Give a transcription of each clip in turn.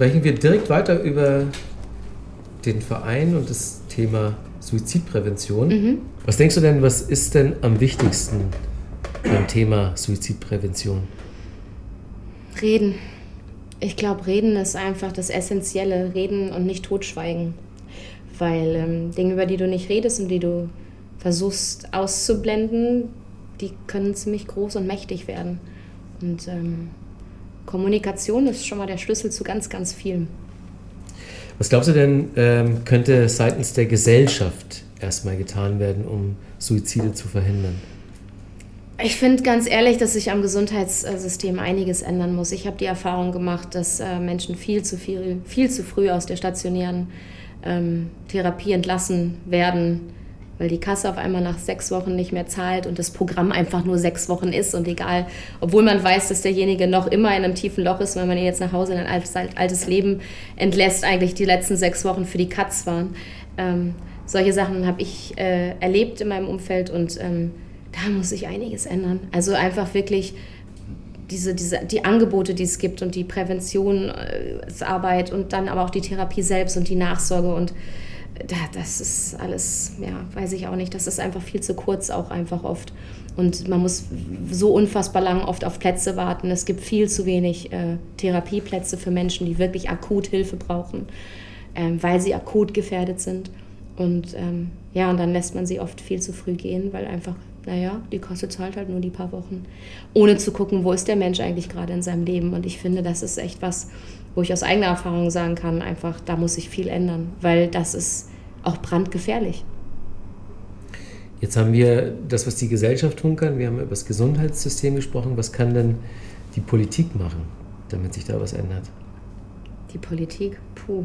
sprechen wir direkt weiter über den Verein und das Thema Suizidprävention. Mhm. Was denkst du denn, was ist denn am wichtigsten beim Thema Suizidprävention? Reden. Ich glaube, Reden ist einfach das Essentielle. Reden und nicht totschweigen. Weil ähm, Dinge, über die du nicht redest und die du versuchst auszublenden, die können ziemlich groß und mächtig werden. Und ähm, Kommunikation ist schon mal der Schlüssel zu ganz, ganz vielem. Was glaubst du denn, ähm, könnte seitens der Gesellschaft erstmal getan werden, um Suizide zu verhindern? Ich finde ganz ehrlich, dass sich am Gesundheitssystem einiges ändern muss. Ich habe die Erfahrung gemacht, dass äh, Menschen viel zu viel, viel zu früh aus der stationären ähm, Therapie entlassen werden, weil die Kasse auf einmal nach sechs Wochen nicht mehr zahlt und das Programm einfach nur sechs Wochen ist und egal, obwohl man weiß, dass derjenige noch immer in einem tiefen Loch ist, wenn man ihn jetzt nach Hause in ein altes, Leben entlässt, eigentlich die letzten sechs Wochen für die Katz waren. Ähm, solche Sachen habe ich äh, erlebt in meinem Umfeld und ähm, da muss sich einiges ändern. Also einfach wirklich diese, diese, die Angebote, die es gibt und die Präventionsarbeit und dann aber auch die Therapie selbst und die Nachsorge und das ist alles, ja, weiß ich auch nicht, das ist einfach viel zu kurz auch einfach oft. Und man muss so unfassbar lang oft auf Plätze warten. Es gibt viel zu wenig äh, Therapieplätze für Menschen, die wirklich akut Hilfe brauchen, ähm, weil sie akut gefährdet sind. Und ähm, ja, und dann lässt man sie oft viel zu früh gehen, weil einfach, naja, die Koste zahlt halt nur die paar Wochen, ohne zu gucken, wo ist der Mensch eigentlich gerade in seinem Leben. Und ich finde, das ist echt was, wo ich aus eigener Erfahrung sagen kann, einfach, da muss sich viel ändern, weil das ist auch brandgefährlich. Jetzt haben wir das, was die Gesellschaft tun kann. Wir haben über das Gesundheitssystem gesprochen. Was kann denn die Politik machen, damit sich da was ändert? Die Politik, puh.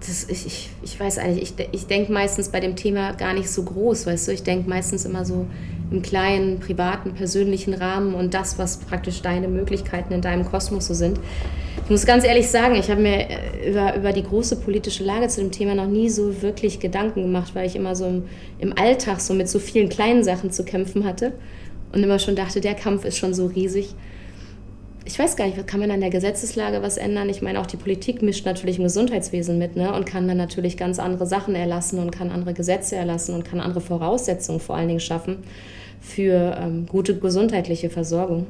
Das, ich, ich, ich weiß eigentlich, ich, ich denke meistens bei dem Thema gar nicht so groß, weißt du, ich denke meistens immer so im kleinen, privaten, persönlichen Rahmen und das, was praktisch deine Möglichkeiten in deinem Kosmos so sind. Ich muss ganz ehrlich sagen, ich habe mir äh, über, über die große politische Lage zu dem Thema noch nie so wirklich Gedanken gemacht, weil ich immer so im, im Alltag so mit so vielen kleinen Sachen zu kämpfen hatte und immer schon dachte, der Kampf ist schon so riesig. Ich weiß gar nicht, kann man an der Gesetzeslage was ändern? Ich meine, auch die Politik mischt natürlich im Gesundheitswesen mit ne? und kann dann natürlich ganz andere Sachen erlassen und kann andere Gesetze erlassen und kann andere Voraussetzungen vor allen Dingen schaffen für ähm, gute gesundheitliche Versorgung.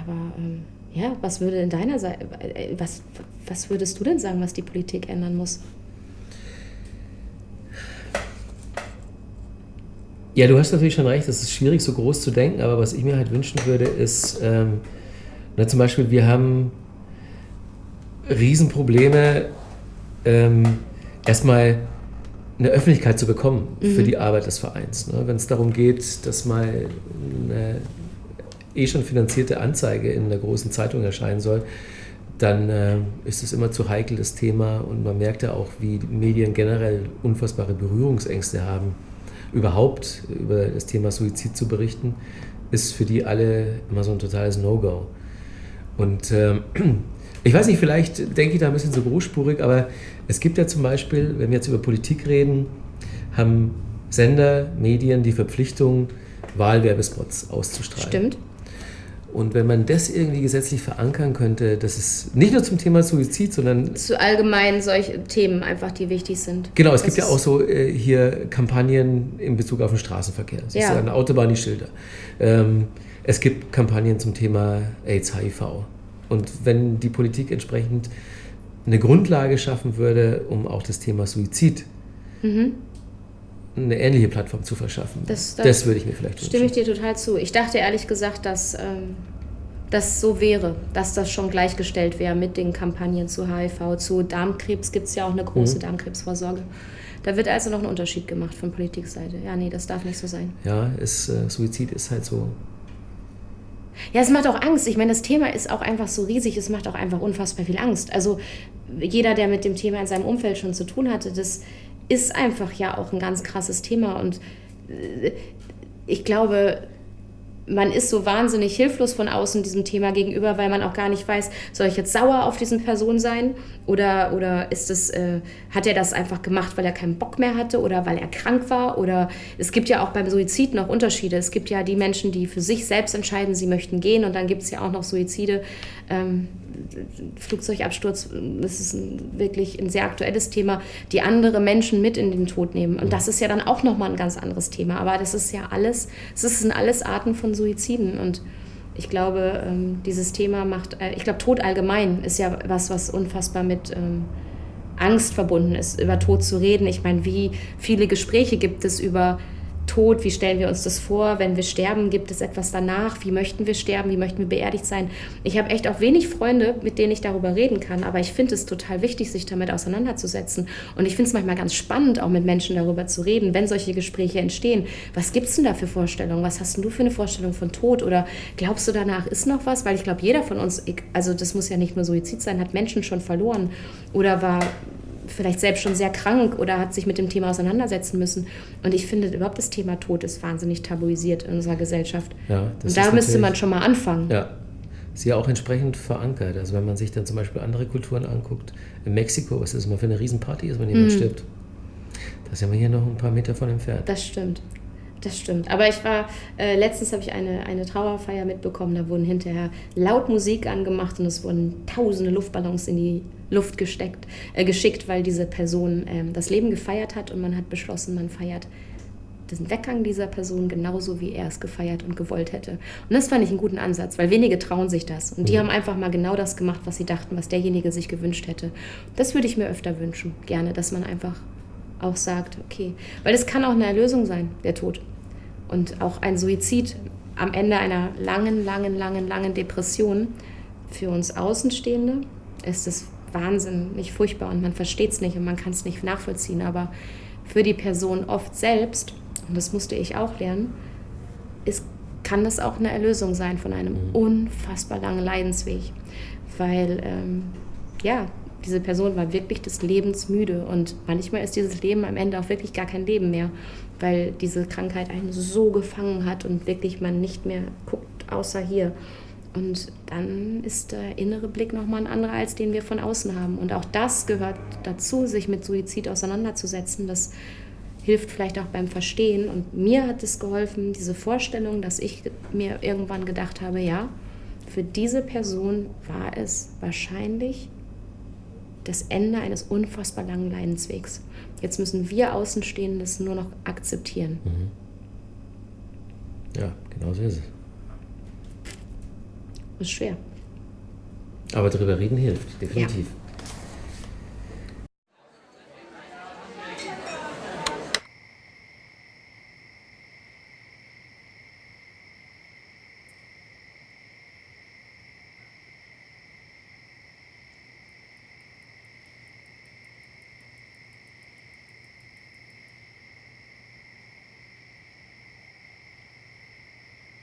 Aber ähm, ja, was würde in deiner Seite, äh, was, was würdest du denn sagen, was die Politik ändern muss? Ja, du hast natürlich schon recht, es ist schwierig, so groß zu denken, aber was ich mir halt wünschen würde, ist, ähm, na, zum Beispiel, wir haben Riesenprobleme, ähm, erstmal eine Öffentlichkeit zu bekommen mhm. für die Arbeit des Vereins. Ne? Wenn es darum geht, dass mal eine eh schon finanzierte Anzeige in einer großen Zeitung erscheinen soll, dann äh, ist es immer zu heikel, das Thema. Und man merkt ja auch, wie Medien generell unfassbare Berührungsängste haben. Überhaupt über das Thema Suizid zu berichten, ist für die alle immer so ein totales No-Go. Und ähm, ich weiß nicht, vielleicht denke ich da ein bisschen so großspurig, aber es gibt ja zum Beispiel, wenn wir jetzt über Politik reden, haben Sender, Medien die Verpflichtung, Wahlwerbespots auszustrahlen. Stimmt. Und wenn man das irgendwie gesetzlich verankern könnte, dass es nicht nur zum Thema Suizid, sondern. Zu allgemein solche Themen einfach, die wichtig sind. Genau, es das gibt ja auch so äh, hier Kampagnen in Bezug auf den Straßenverkehr. Das ja. ist ja eine Autobahn, die Schilder. Ähm, es gibt Kampagnen zum Thema AIDS, HIV. Und wenn die Politik entsprechend eine Grundlage schaffen würde, um auch das Thema Suizid mhm. eine ähnliche Plattform zu verschaffen, das, das, das würde ich mir vielleicht wünschen. Stimme ich dir total zu. Ich dachte ehrlich gesagt, dass ähm, das so wäre, dass das schon gleichgestellt wäre mit den Kampagnen zu HIV, zu Darmkrebs gibt es ja auch eine große mhm. Darmkrebsvorsorge. Da wird also noch ein Unterschied gemacht von Politikseite. Ja, nee, das darf nicht so sein. Ja, es, äh, Suizid ist halt so ja, es macht auch Angst. Ich meine, das Thema ist auch einfach so riesig, es macht auch einfach unfassbar viel Angst. Also jeder, der mit dem Thema in seinem Umfeld schon zu tun hatte, das ist einfach ja auch ein ganz krasses Thema. Und äh, ich glaube, man ist so wahnsinnig hilflos von außen diesem Thema gegenüber, weil man auch gar nicht weiß, soll ich jetzt sauer auf diesen Person sein oder, oder ist es, äh, hat er das einfach gemacht, weil er keinen Bock mehr hatte oder weil er krank war oder es gibt ja auch beim Suizid noch Unterschiede. Es gibt ja die Menschen, die für sich selbst entscheiden, sie möchten gehen und dann gibt es ja auch noch Suizide. Ähm, Flugzeugabsturz, das ist ein, wirklich ein sehr aktuelles Thema, die andere Menschen mit in den Tod nehmen. Und das ist ja dann auch nochmal ein ganz anderes Thema. Aber das ist ja alles, es sind alles Arten von Suiziden. Und ich glaube, ähm, dieses Thema macht, äh, ich glaube, Tod allgemein ist ja was, was unfassbar mit ähm, Angst verbunden ist, über Tod zu reden. Ich meine, wie viele Gespräche gibt es über Tod, wie stellen wir uns das vor, wenn wir sterben, gibt es etwas danach, wie möchten wir sterben, wie möchten wir beerdigt sein. Ich habe echt auch wenig Freunde, mit denen ich darüber reden kann, aber ich finde es total wichtig, sich damit auseinanderzusetzen. Und ich finde es manchmal ganz spannend, auch mit Menschen darüber zu reden, wenn solche Gespräche entstehen. Was gibt es denn da für Vorstellungen? Was hast denn du für eine Vorstellung von Tod? Oder glaubst du, danach ist noch was? Weil ich glaube, jeder von uns, also das muss ja nicht nur Suizid sein, hat Menschen schon verloren oder war vielleicht selbst schon sehr krank oder hat sich mit dem Thema auseinandersetzen müssen. Und ich finde überhaupt das Thema Tod ist wahnsinnig tabuisiert in unserer Gesellschaft. Ja, Und da müsste man schon mal anfangen. Ja, ist ja auch entsprechend verankert. Also wenn man sich dann zum Beispiel andere Kulturen anguckt, in Mexiko, was ist das immer für eine Riesenparty ist, wenn jemand mm. stirbt. Da sind wir hier noch ein paar Meter von entfernt. Das stimmt. Das stimmt. Aber ich war, äh, letztens habe ich eine, eine Trauerfeier mitbekommen, da wurden hinterher laut Musik angemacht und es wurden tausende Luftballons in die Luft gesteckt, äh, geschickt, weil diese Person äh, das Leben gefeiert hat und man hat beschlossen, man feiert den Weggang dieser Person genauso, wie er es gefeiert und gewollt hätte. Und das fand ich einen guten Ansatz, weil wenige trauen sich das. Und die mhm. haben einfach mal genau das gemacht, was sie dachten, was derjenige sich gewünscht hätte. Das würde ich mir öfter wünschen, gerne, dass man einfach auch sagt, okay, weil es kann auch eine Erlösung sein, der Tod. Und auch ein Suizid am Ende einer langen, langen, langen, langen Depression für uns Außenstehende ist es wahnsinnig furchtbar und man versteht es nicht und man kann es nicht nachvollziehen. Aber für die Person oft selbst, und das musste ich auch lernen, ist, kann das auch eine Erlösung sein von einem mhm. unfassbar langen Leidensweg. Weil, ähm, ja, diese Person war wirklich des Lebens müde und manchmal ist dieses Leben am Ende auch wirklich gar kein Leben mehr, weil diese Krankheit einen so gefangen hat und wirklich man nicht mehr guckt, außer hier. Und dann ist der innere Blick nochmal ein anderer, als den wir von außen haben. Und auch das gehört dazu, sich mit Suizid auseinanderzusetzen. Das hilft vielleicht auch beim Verstehen. Und mir hat es geholfen, diese Vorstellung, dass ich mir irgendwann gedacht habe, ja, für diese Person war es wahrscheinlich das Ende eines unfassbar langen Leidenswegs. Jetzt müssen wir Außenstehenden das nur noch akzeptieren. Mhm. Ja, genau so ist es ist schwer. Aber darüber reden hilft, definitiv. Ja.